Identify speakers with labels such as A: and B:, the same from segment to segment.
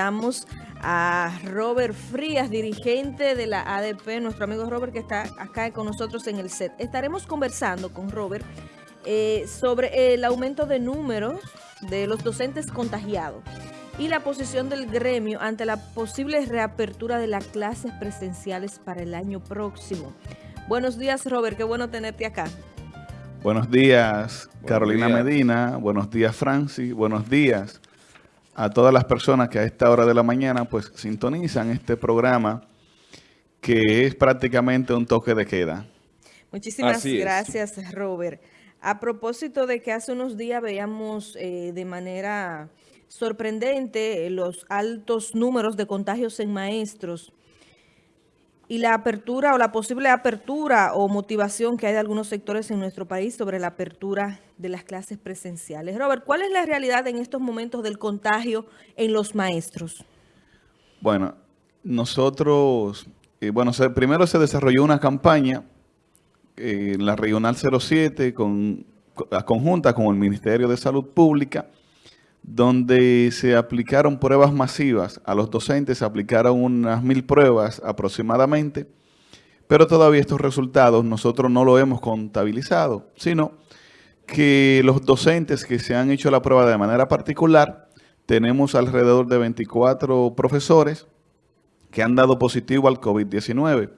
A: presentamos a Robert Frías, dirigente de la ADP, nuestro amigo Robert que está acá con nosotros en el set. Estaremos conversando con Robert eh, sobre el aumento de números de los docentes contagiados y la posición del gremio ante la posible reapertura de las clases presenciales para el año próximo. Buenos días, Robert, qué bueno tenerte acá.
B: Buenos días, Carolina Medina. Buenos días, Francis. Buenos días a todas las personas que a esta hora de la mañana pues sintonizan este programa que es prácticamente un toque de queda.
A: Muchísimas gracias, Robert. A propósito de que hace unos días veíamos eh, de manera sorprendente los altos números de contagios en maestros, y la apertura o la posible apertura o motivación que hay de algunos sectores en nuestro país sobre la apertura de las clases presenciales. Robert, ¿cuál es la realidad en estos momentos del contagio en los maestros?
B: Bueno, nosotros, eh, bueno, primero se desarrolló una campaña eh, en la Regional 07 con, conjunta con el Ministerio de Salud Pública, donde se aplicaron pruebas masivas. A los docentes se aplicaron unas mil pruebas aproximadamente, pero todavía estos resultados nosotros no lo hemos contabilizado, sino que los docentes que se han hecho la prueba de manera particular, tenemos alrededor de 24 profesores que han dado positivo al COVID-19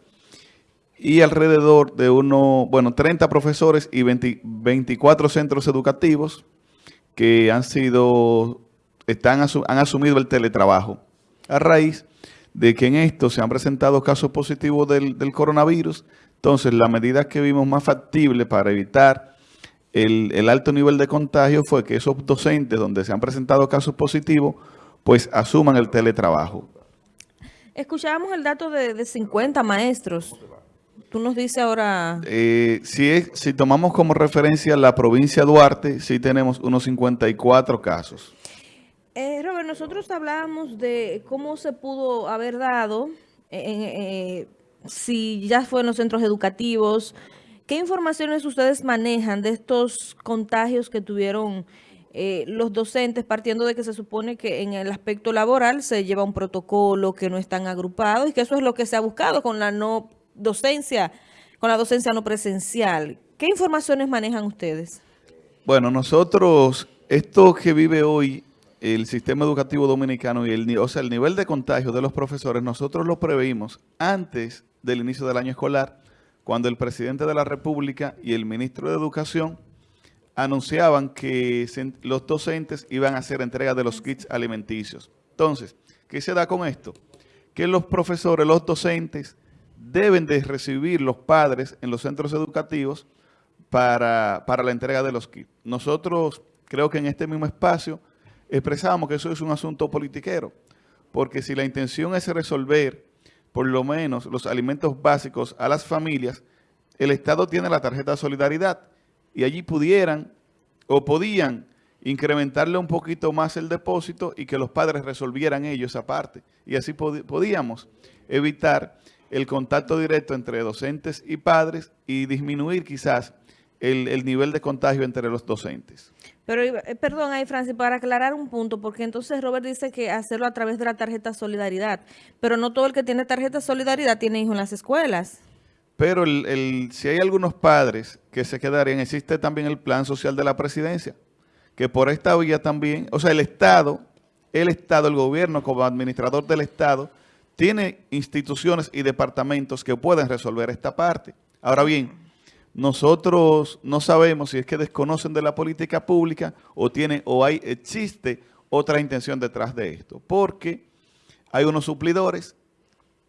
B: y alrededor de uno, bueno, 30 profesores y 24 centros educativos que han sido, están, han asumido el teletrabajo a raíz de que en esto se han presentado casos positivos del, coronavirus. Entonces, la medida que vimos más factible para evitar el, alto nivel de contagio fue que esos docentes donde se han presentado casos positivos, pues asuman el teletrabajo.
A: Escuchábamos el dato de, de 50 maestros Tú nos dices ahora...
B: Eh, si, si tomamos como referencia la provincia de Duarte, sí tenemos unos 54 casos.
A: Eh, Robert, nosotros hablábamos de cómo se pudo haber dado, eh, si ya fue en los centros educativos, ¿qué informaciones ustedes manejan de estos contagios que tuvieron los docentes, partiendo de que se supone que en el aspecto laboral se lleva un protocolo, que no están agrupados y que eso es lo que se ha buscado con la no docencia, con la docencia no presencial. ¿Qué informaciones manejan ustedes?
B: Bueno, nosotros, esto que vive hoy el sistema educativo dominicano y el, o sea, el nivel de contagio de los profesores, nosotros lo preveímos antes del inicio del año escolar, cuando el presidente de la República y el ministro de Educación anunciaban que los docentes iban a hacer entrega de los kits alimenticios. Entonces, ¿qué se da con esto? Que los profesores, los docentes, deben de recibir los padres en los centros educativos para, la entrega de los kits. Nosotros creo que en este mismo espacio expresamos que eso es un asunto politiquero, porque si la intención es resolver por lo menos los alimentos básicos a las familias, el Estado tiene la tarjeta de solidaridad y allí pudieran o podían incrementarle un poquito más el depósito y que los padres resolvieran ellos esa parte. Y así podíamos evitar el contacto directo entre docentes y padres y disminuir quizás el, nivel de contagio entre los docentes.
A: Pero, eh, perdón, ahí Francis, para aclarar un punto, porque entonces Robert dice que hacerlo a través de la tarjeta Solidaridad, pero no todo el que tiene tarjeta Solidaridad tiene hijos en las escuelas.
B: Pero el, si hay algunos padres que se quedarían, existe también el plan social de la presidencia, que por esta vía también, o sea, el Estado, el Estado, el gobierno como administrador del Estado, tiene instituciones y departamentos que pueden resolver esta parte. Ahora bien, nosotros no sabemos si es que desconocen de la política pública o tiene o hay existe otra intención detrás de esto, porque hay unos suplidores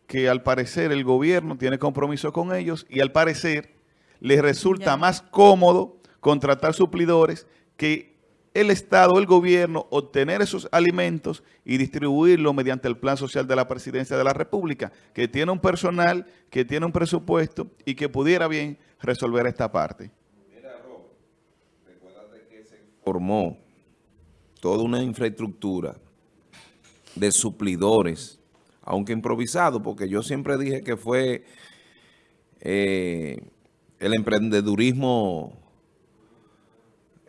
B: que al parecer el gobierno tiene compromiso con ellos y al parecer les resulta más cómodo contratar suplidores que el Estado, el gobierno, obtener esos alimentos y distribuirlo mediante el Plan Social de la Presidencia de la República, que tiene un personal, que tiene un presupuesto y que pudiera bien resolver esta parte. Mira,
C: recuérdate que se formó toda una infraestructura de suplidores, aunque improvisado, porque yo siempre dije que fue eh, el emprendedurismo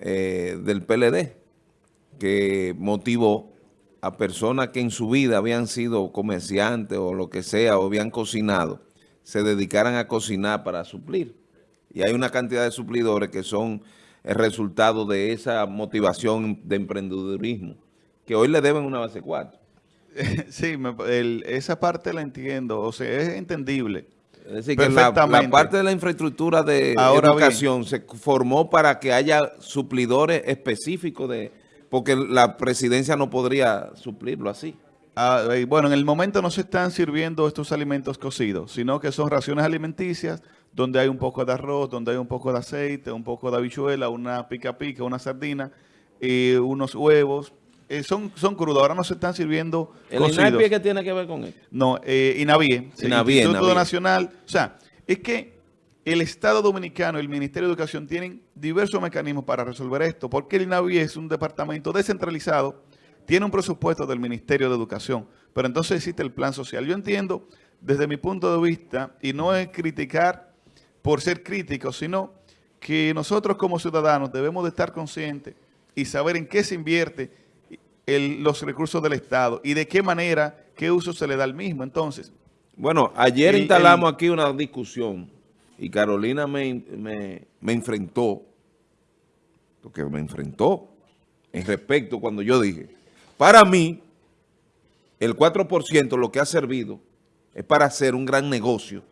C: eh, del PLD que motivó a personas que en su vida habían sido comerciantes o lo que sea, o habían cocinado, se dedicaran a cocinar para suplir. Y hay una cantidad de suplidores que son el resultado de esa motivación de emprendedurismo, que hoy le deben una base 4.
B: Sí, me- el- esa parte la entiendo, o sea, es entendible.
C: Es decir, que la, parte de la infraestructura de
B: Ahora
C: educación se formó para que haya suplidores específicos de... Porque la presidencia no podría suplirlo así.
B: Ah, bueno, en el momento no se están sirviendo estos alimentos cocidos, sino que son raciones alimenticias donde hay un poco de arroz, donde hay un poco de aceite, un poco de habichuela, una pica pica, una sardina, eh, unos huevos. Eh, son, son crudos, ahora no se están sirviendo
C: ¿El
B: cocidos.
C: Qué tiene que ver con esto?
B: No, eh, INAVIE, sí,
C: INAVIE,
B: Instituto
C: INAVIE.
B: Nacional. O sea, es que el Estado Dominicano y el Ministerio de Educación tienen diversos mecanismos para resolver esto, porque el INAVIE es un departamento descentralizado, tiene un presupuesto del Ministerio de Educación, pero entonces existe el plan social. Yo entiendo, desde mi punto de vista, y no es criticar por ser críticos, sino que nosotros como ciudadanos debemos de estar conscientes y saber en qué se invierte el- los recursos del Estado y de qué manera, qué uso se le da al mismo. Entonces,
C: Bueno, ayer
B: El-
C: instalamos
B: el-
C: aquí una discusión y Carolina me, me- me enfrentó, porque me enfrentó en respecto cuando yo dije, para mí, el 4% lo que ha servido es para hacer un gran negocio.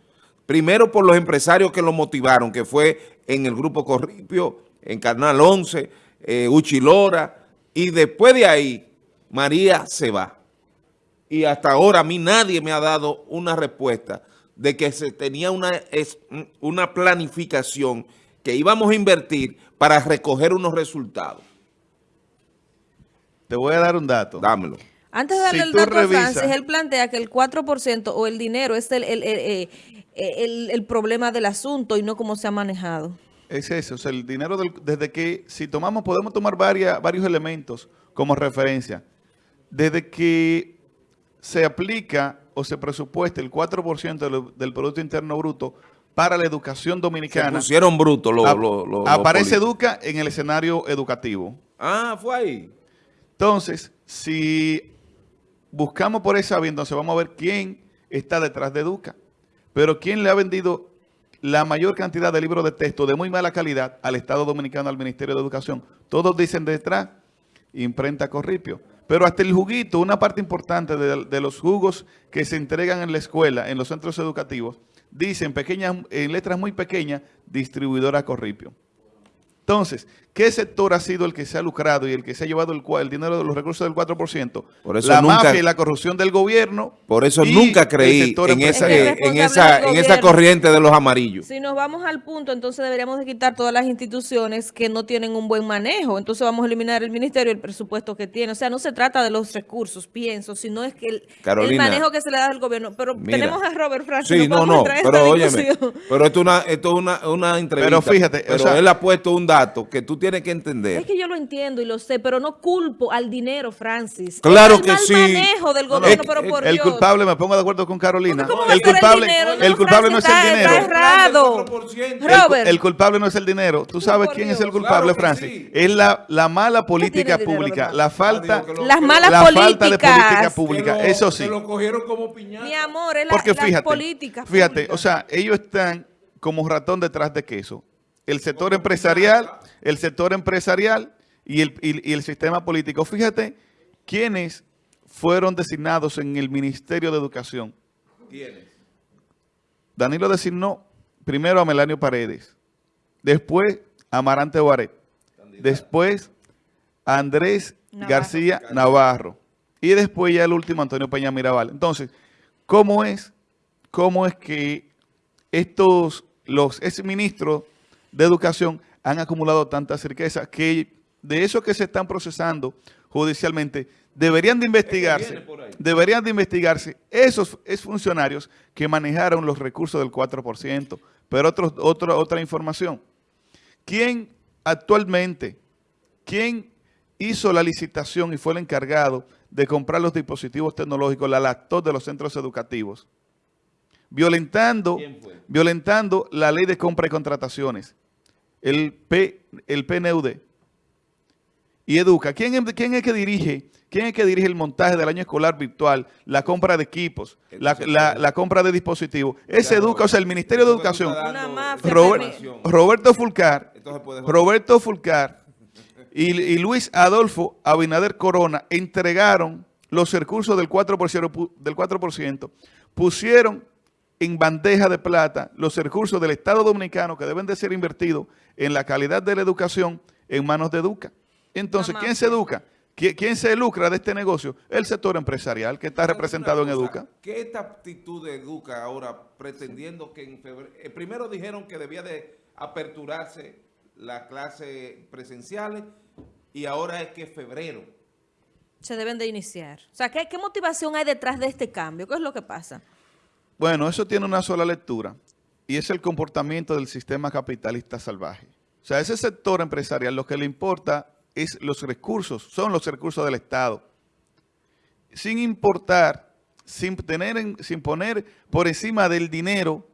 C: Primero por los empresarios que lo motivaron, que fue en el Grupo Corripio, en Canal 11, eh, Uchilora, y después de ahí, María se va. Y hasta ahora a mí nadie me ha dado una respuesta de que se tenía una, es- una planificación que íbamos a invertir para recoger unos resultados.
B: te voy a dar un dato.
C: Dámelo.
A: Antes de darle
B: Si
A: el dato a Francis, él plantea que el 4% o el dinero es el, el, el, el- el problema del asunto y no cómo se ha manejado.
B: Es eso, o sea, el dinero del- desde que, si tomamos, podemos tomar varias, varios elementos como referencia. Desde que se aplica o se presupuesta el 4% del, del Producto Interno Bruto para la educación
C: Se
B: dominicana,
C: pusieron los
B: ap-
C: los- los- los
B: aparece. Educa en el escenario educativo.
C: Ah, fue ahí.
B: Entonces, si buscamos por esa vía, entonces vamos a ver quién está detrás de Educa. Pero quién le ha vendido la mayor cantidad de libros de texto de muy mala calidad al Estado Dominicano, al Ministerio de Educación. Todos dicen detrás, imprenta Corripio. Pero hasta el juguito, una parte importante de, los jugos que se entregan en la escuela, en los centros educativos, dicen pequeñas, en letras muy pequeñas, distribuidora Corripio. Entonces, ¿qué sector ha sido el que se ha lucrado y el que se ha llevado el, el dinero de los recursos del 4%?
C: Por eso
B: la
C: nunca-
B: mafia y la corrupción del gobierno.
C: Por eso nunca creí en esa, en, en corriente de los amarillos.
A: Si nos vamos al punto, entonces deberíamos de quitar todas las instituciones que no tienen un buen manejo. Entonces vamos a eliminar el ministerio y el presupuesto que tiene. O sea, no se trata de los recursos, pienso, sino es que el, manejo que se le da al gobierno. Pero
C: Mira.
A: tenemos a Robert Francis.
C: Sí, no, no, pero óyeme, pero esto es una, esto es una, una entrevista.
B: Pero fíjate, o sea-
C: él ha puesto un dato que tú tienes que entender.
A: Es que yo lo entiendo y lo sé, pero no culpo al dinero, Francis.
C: Claro
A: Es el
C: que
A: mal
C: sí.
A: manejo del
C: No, no,
A: gobierno,
C: es-
A: pero
C: es-
A: por
B: El
A: Dios.
B: culpable, me pongo de acuerdo con Carolina.
A: ¿Cómo va a
B: El
A: ser el
B: culpable,
A: dinero?
B: el
A: No,
B: culpable no es el dinero.
A: está errado.
B: El,
A: Robert.
B: el culpable no es el dinero. ¿Tú sabes quién es el culpable,
C: Claro
B: Francis?
C: sí.
B: Es la, la mala política
A: dinero,
B: pública, la falta,
C: lo-
A: Las malas
B: la
A: políticas.
B: falta de política pública. Eso sí.
C: cogieron como piñata.
A: Mi amor, es la,
B: Porque fíjate,
A: políticas
B: fíjate, o sea, ellos están como ratón detrás de queso. El sector empresarial, el sector empresarial y el, y- y el sistema político. Fíjate quiénes fueron designados en el Ministerio de Educación. Danilo designó primero a Melanio Paredes, después a Amarante Baret, después a Andrés
A: Navarro.
B: García Navarro y después ya el último Antonio Peña Mirabal. Entonces, ¿cómo es, cómo es que estos, los exministros de educación han acumulado tantas riquezas que de eso que se están procesando judicialmente deberían de investigarse, deberían de investigarse esos, esos funcionarios que manejaron los recursos del 4%. Pero otro, otro- otra información. ¿Quién actualmente, quién hizo la licitación y fue el encargado de comprar los dispositivos tecnológicos, la laptop de los centros educativos? Violentando, violentando la ley de compra y contrataciones, el, P, el PNUD. y Educa, ¿quién, es- quién es que dirige? ¿Quién es que dirige el montaje del año escolar virtual, la compra de equipos, la, la- la compra de dispositivos? Es Educa, o sea, el Ministerio de Educación. Robert-. Roberto Fulcar, Roberto Fulcar y, y Luis Adolfo Abinader Corona entregaron los recursos del 4%, pu- del 4%, pusieron en bandeja de plata los recursos del Estado Dominicano que deben de ser invertidos en la calidad de la educación en manos de Educa. Entonces, ¿quién se educa? ¿Qui- ¿Quién se lucra de este negocio? El sector empresarial que está representado en Educa.
C: ¿Qué esta actitud de Educa ahora pretendiendo que en febrero... eh, primero dijeron que debía de aperturarse las clases presenciales y ahora es que febrero.
A: Se deben de iniciar. O sea, ¿qué, qué motivación hay detrás de este cambio? ¿Qué es lo que pasa?
B: Bueno, eso tiene una sola lectura y es el comportamiento del sistema capitalista salvaje. O sea, ese sector empresarial lo que le importa es los recursos, son los recursos del Estado. Sin importar, sin, tener en- sin poner por encima del dinero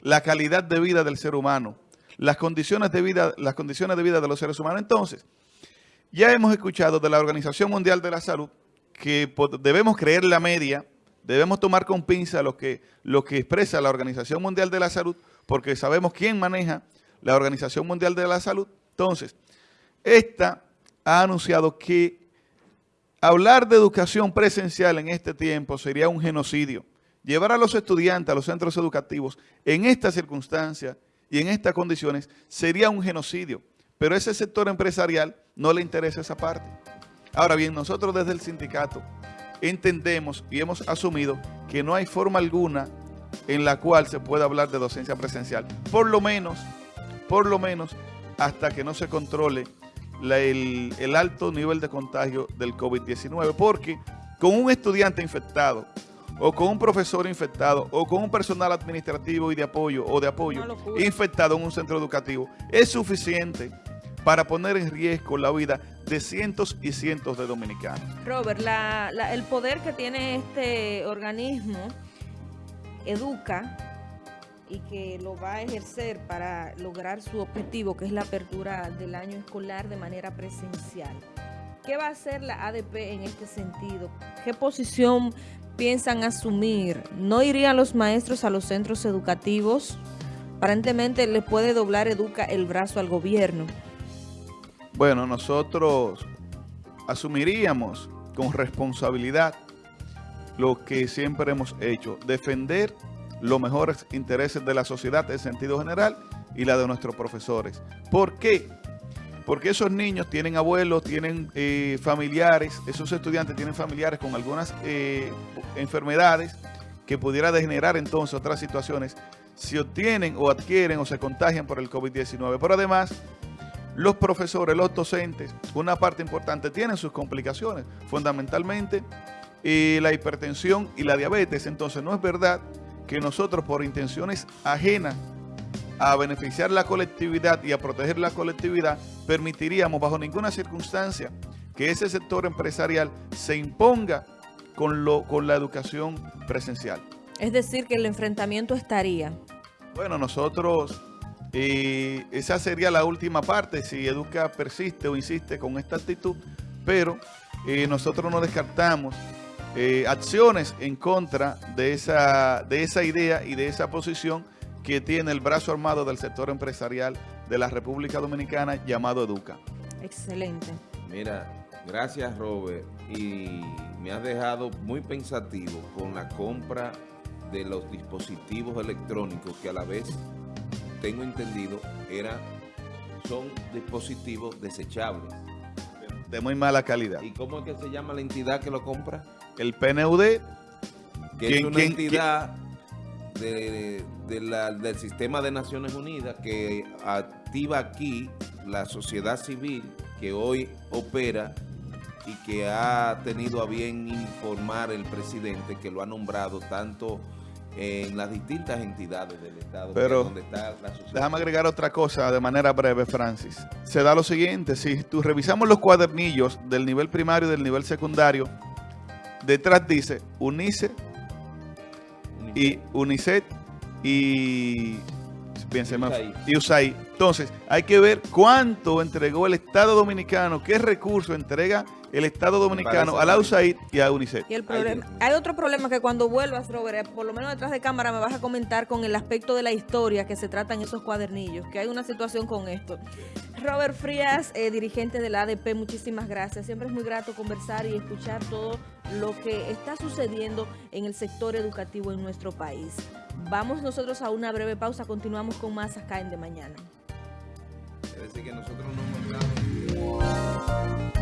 B: la calidad de vida del ser humano, las condiciones de vida, las condiciones de vida de los seres humanos. Entonces, ya hemos escuchado de la Organización Mundial de la Salud que debemos creer la media, debemos tomar con pinza lo que, lo que expresa la Organización Mundial de la Salud, porque sabemos quién maneja la Organización Mundial de la Salud. Entonces, esta ha anunciado que hablar de educación presencial en este tiempo sería un genocidio. Llevar a los estudiantes a los centros educativos en estas circunstancias y en estas condiciones sería un genocidio. Pero ese sector empresarial no le interesa esa parte. Ahora bien, nosotros desde el sindicato entendemos y hemos asumido que no hay forma alguna en la cual se pueda hablar de docencia presencial. Por lo menos, por lo menos, hasta que no se controle la- el, el alto nivel de contagio del COVID-19. Porque con un estudiante infectado, o con un profesor infectado, o con un personal administrativo y de apoyo, o de apoyo, infectado en un centro educativo, es suficiente para poner en riesgo la vida de cientos y cientos de dominicanos.
A: Robert, la- la- el poder que tiene este organismo educa y que lo va a ejercer para lograr su objetivo, que es la apertura del año escolar de manera presencial. ¿Qué va a hacer la ADP en este sentido? ¿Qué posición piensan asumir? ¿No irían los maestros a los centros educativos? Aparentemente le puede doblar Educa el brazo al gobierno.
B: Bueno, nosotros asumiríamos con responsabilidad lo que siempre hemos hecho, defender los mejores intereses de la sociedad en sentido general y la de nuestros profesores. ¿Por qué? Porque esos niños tienen abuelos, tienen eh, familiares, esos estudiantes tienen familiares con algunas eh, enfermedades que pudiera degenerar entonces otras situaciones si obtienen o adquieren o se contagian por el COVID-19. Pero además, los profesores, los docentes, una parte importante, tienen sus complicaciones, fundamentalmente eh, la hipertensión y la diabetes. Entonces, no es verdad que nosotros, por intenciones ajenas a beneficiar la colectividad y a proteger la colectividad, permitiríamos bajo ninguna circunstancia que ese sector empresarial se imponga con, lo, con la educación presencial.
A: Es decir, que el enfrentamiento estaría.
B: Bueno, nosotros, eh, esa sería la última parte, si Educa persiste o insiste con esta actitud, pero eh, nosotros no descartamos eh, acciones en contra de esa, de esa idea y de esa posición que tiene el brazo armado del sector empresarial de la República Dominicana llamado Educa.
A: Excelente.
C: Mira, gracias Robert y me has dejado muy pensativo con la compra de los dispositivos electrónicos que a la vez tengo entendido era son dispositivos desechables.
B: De muy mala calidad.
C: ¿Y cómo es que se llama la entidad que lo compra?
B: El PNUD,
C: Que
B: ¿Quién-
C: es una
B: quién-
C: entidad de- de la- del sistema de Naciones Unidas que activa aquí la sociedad civil que hoy opera y que ha tenido a bien informar el presidente que lo ha nombrado tanto en las distintas entidades del Estado,
B: Pero,
C: donde está la sociedad.
B: Déjame agregar otra cosa de manera breve, Francis. Se da lo siguiente, si tú revisamos los cuadernillos del nivel primario y del nivel secundario, detrás dice UNICE y UNICEF y Bien, se me
C: USAID.
B: y USAID. Entonces, hay que ver cuánto entregó el Estado Dominicano, qué recursos entrega el Estado Dominicano a la USAID y a UNICEF.
A: Y el problema, hay otro problema que cuando vuelvas, Robert, eh, por lo menos detrás de cámara me vas a comentar con el aspecto de la historia que se trata en esos cuadernillos, que hay una situación con esto. Robert Frías, eh, dirigente de la ADP, muchísimas gracias. Siempre es muy grato conversar y escuchar todo lo que está sucediendo en el sector educativo en nuestro país. Vamos nosotros a una breve pausa, continuamos con más acá en De Mañana.
C: Es decir, que nosotros no.